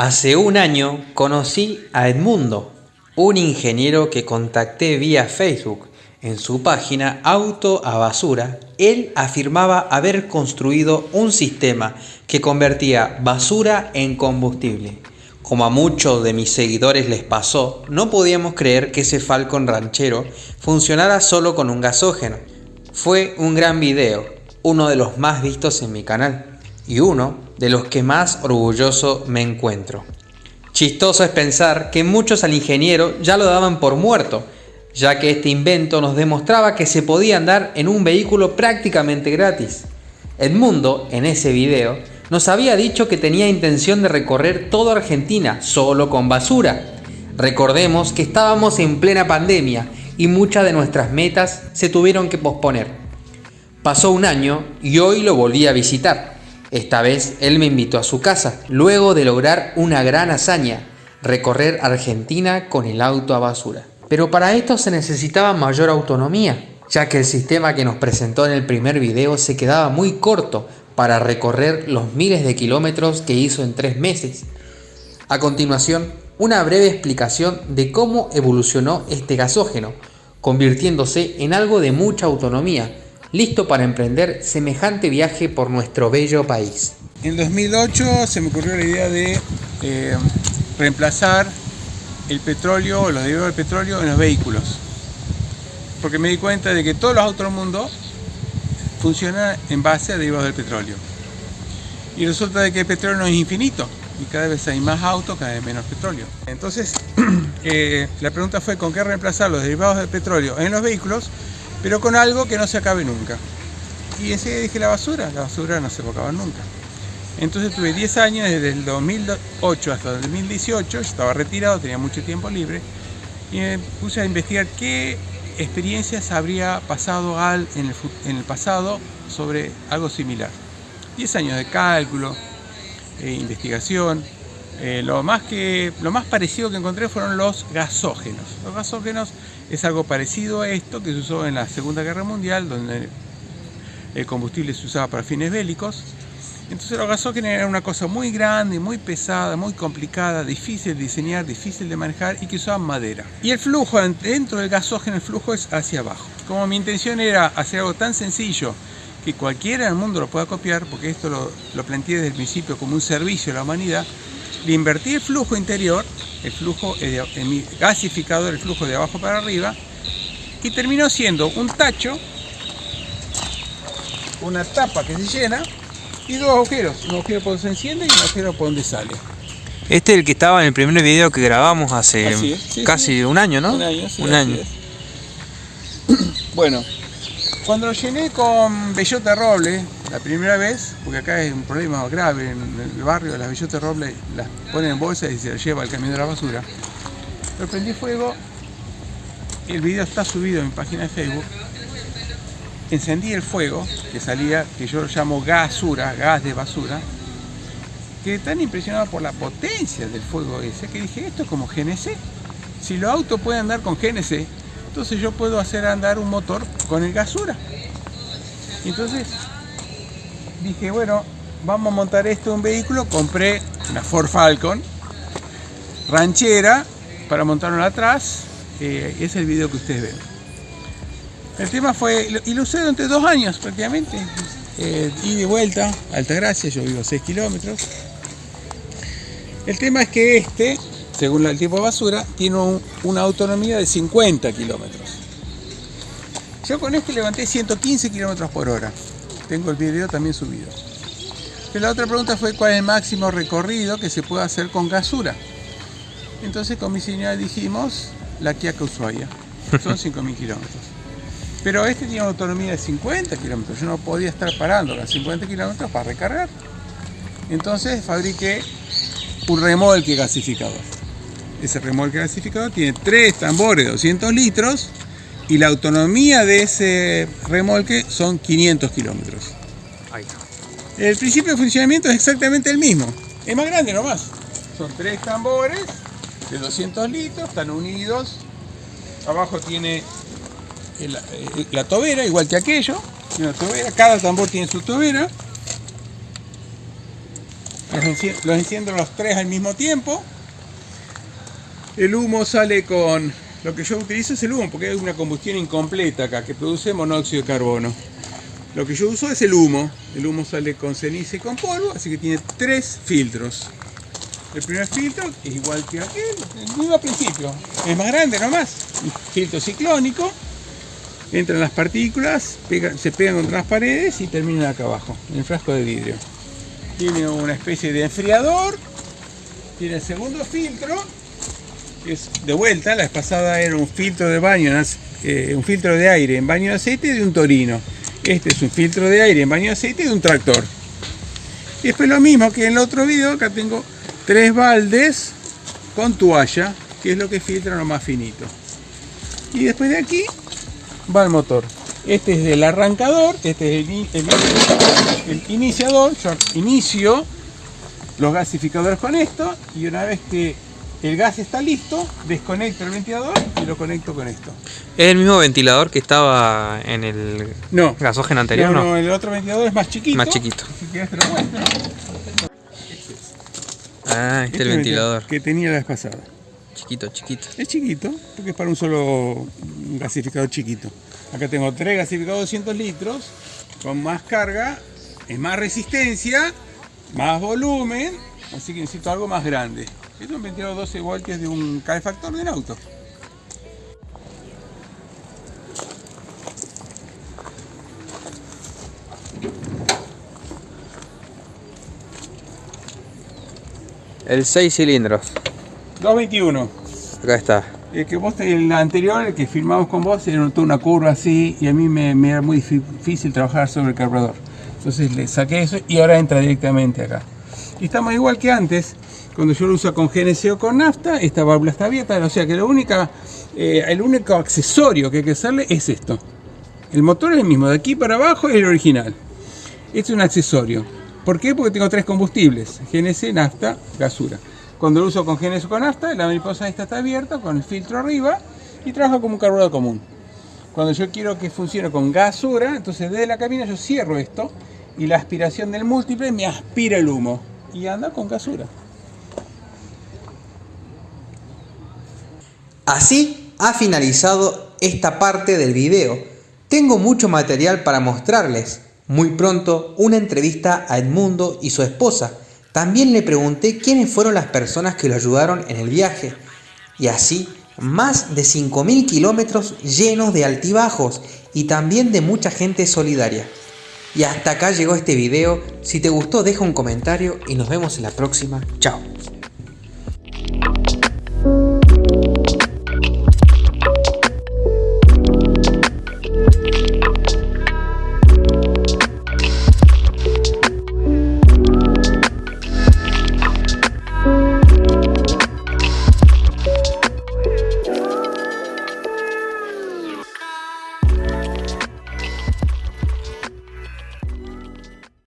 Hace un año conocí a Edmundo, un ingeniero que contacté vía Facebook. En su página Auto a Basura, él afirmaba haber construido un sistema que convertía basura en combustible. Como a muchos de mis seguidores les pasó, no podíamos creer que ese Falcon ranchero funcionara solo con un gasógeno. Fue un gran video, uno de los más vistos en mi canal y uno de los que más orgulloso me encuentro. Chistoso es pensar que muchos al ingeniero ya lo daban por muerto, ya que este invento nos demostraba que se podía andar en un vehículo prácticamente gratis. Edmundo, en ese video, nos había dicho que tenía intención de recorrer toda Argentina solo con basura. Recordemos que estábamos en plena pandemia y muchas de nuestras metas se tuvieron que posponer. Pasó un año y hoy lo volví a visitar. Esta vez él me invitó a su casa, luego de lograr una gran hazaña, recorrer Argentina con el auto a basura. Pero para esto se necesitaba mayor autonomía, ya que el sistema que nos presentó en el primer video se quedaba muy corto para recorrer los miles de kilómetros que hizo en tres meses. A continuación, una breve explicación de cómo evolucionó este gasógeno, convirtiéndose en algo de mucha autonomía, listo para emprender semejante viaje por nuestro bello país. En 2008 se me ocurrió la idea de eh, reemplazar el petróleo o los derivados del petróleo en los vehículos. Porque me di cuenta de que todos los autos del mundo funcionan en base a derivados del petróleo. Y resulta de que el petróleo no es infinito y cada vez hay más autos, cada vez menos petróleo. Entonces, eh, la pregunta fue con qué reemplazar los derivados del petróleo en los vehículos pero con algo que no se acabe nunca. Y ese dije la basura, la basura no se va a acabar nunca. Entonces tuve 10 años, desde el 2008 hasta el 2018, estaba retirado, tenía mucho tiempo libre, y me puse a investigar qué experiencias habría pasado al, en, el, en el pasado sobre algo similar. 10 años de cálculo, e investigación, eh, lo, más que, lo más parecido que encontré fueron los gasógenos. Los gasógenos es algo parecido a esto que se usó en la Segunda Guerra Mundial, donde el combustible se usaba para fines bélicos. Entonces los gasógenos eran una cosa muy grande, muy pesada, muy complicada, difícil de diseñar, difícil de manejar y que usaban madera. Y el flujo dentro del gasógeno, el flujo es hacia abajo. Como mi intención era hacer algo tan sencillo que cualquiera en el mundo lo pueda copiar, porque esto lo planteé desde el principio como un servicio a la humanidad, le invertí el flujo interior, el flujo en mi gasificador, el flujo de abajo para arriba, y terminó siendo un tacho, una tapa que se llena y dos agujeros, un agujero por donde se enciende y un agujero por donde sale. Este es el que estaba en el primer video que grabamos hace casi un año, ¿no? Un año, sí, un año. bueno, cuando lo llené con bellota roble, la primera vez, porque acá es un problema grave en el barrio, las bellotas roble las ponen en bolsa y se las lleva al camión de la basura. Lo prendí fuego, el video está subido en mi página de Facebook. Encendí el fuego, que salía, que yo lo llamo gasura, gas de basura. Quedé tan impresionado por la potencia del fuego ese que dije, esto es como GNC. Si los autos pueden andar con GNC, entonces yo puedo hacer andar un motor con el gasura. Entonces dije, bueno, vamos a montar esto en un vehículo. Compré una Ford Falcon ranchera para montarlo atrás. Eh, es el video que ustedes ven. El tema fue, y lo usé durante dos años prácticamente. Eh, y de vuelta, Altagracia, yo vivo a 6 kilómetros. El tema es que este, según el tipo de basura, tiene una autonomía de 50 kilómetros. Yo con este levanté 115 kilómetros por hora. Tengo el video también subido. Pero la otra pregunta fue cuál es el máximo recorrido que se puede hacer con gasura. Entonces con mi señora dijimos la Kia Ushuaia. Son 5.000 kilómetros. Pero este tiene una autonomía de 50 kilómetros. Yo no podía estar parando a 50 kilómetros para recargar. Entonces fabriqué un remolque gasificador. Ese remolque gasificador tiene tres tambores de 200 litros y la autonomía de ese remolque son 500 kilómetros. El principio de funcionamiento es exactamente el mismo, es más grande nomás. Son tres tambores de 200 litros, están unidos. Abajo tiene eh, la tobera, igual que aquello. cada tambor tiene su tobera. los enciendo los tres al mismo tiempo. El humo sale con... Lo que yo utilizo es el humo porque hay una combustión incompleta acá que produce monóxido de carbono. Lo que yo uso es el humo. El humo sale con ceniza y con polvo, así que tiene tres filtros. El primer filtro es igual que aquel, el mismo principio. Es más grande nomás. Filtro ciclónico. Entran las partículas, se pegan contra las paredes y terminan acá abajo, en el frasco de vidrio. Tiene una especie de enfriador. Tiene el segundo filtro, es de vuelta. La vez pasada era un filtro de baño, eh, un filtro de aire en baño de aceite de un torino. Este es un filtro de aire en baño de aceite de un tractor. Y después lo mismo que en el otro video, acá tengo tres baldes con toalla, que es lo que filtra lo más finito. Y después de aquí va el motor. Este es el arrancador, este es el, iniciador. Yo inicio los gasificadores con esto y una vez que el gas está listo, desconecto el ventilador y lo conecto con esto. ¿Es el mismo ventilador que estaba en el no, gasógeno anterior? No, no, el otro ventilador es más chiquito. Más chiquito. Si quieres te lo muestro. Ah, este, es el ventilador. Que tenía la vez pasada. Chiquito, chiquito. Es chiquito, porque es para un solo gasificador chiquito. Acá tengo tres gasificadores de 200 litros, con más carga, es más resistencia, más volumen, así que necesito algo más grande. Es un ventilador 12 voltios de un calefactor de un auto. El 6 cilindros. 221. Acá está. El que vos, el anterior, el que filmamos con vos, se notó una curva así y a mí me, me, era muy difícil trabajar sobre el carburador. Entonces le saqué eso y ahora entra directamente acá. Y estamos igual que antes, cuando yo lo uso con GNC o con nafta, esta válvula está abierta, o sea que eh, el único accesorio que hay que hacerle es esto. El motor es el mismo, de aquí para abajo es el original. Este es un accesorio. ¿Por qué? Porque tengo tres combustibles, GNC, nafta, gasura. Cuando lo uso con GNC o con nafta, la mariposa esta está abierta con el filtro arriba y trabaja como un carburador común. Cuando yo quiero que funcione con gasura, entonces desde la cabina yo cierro esto y la aspiración del múltiple me aspira el humo y anda con gasura. Así ha finalizado esta parte del video. Tengo mucho material para mostrarles. Muy pronto una entrevista a Edmundo y su esposa. También le pregunté quiénes fueron las personas que lo ayudaron en el viaje. Y así, más de 5.000 kilómetros llenos de altibajos y también de mucha gente solidaria. Y hasta acá llegó este video. Si te gustó deja un comentario y nos vemos en la próxima. Chao.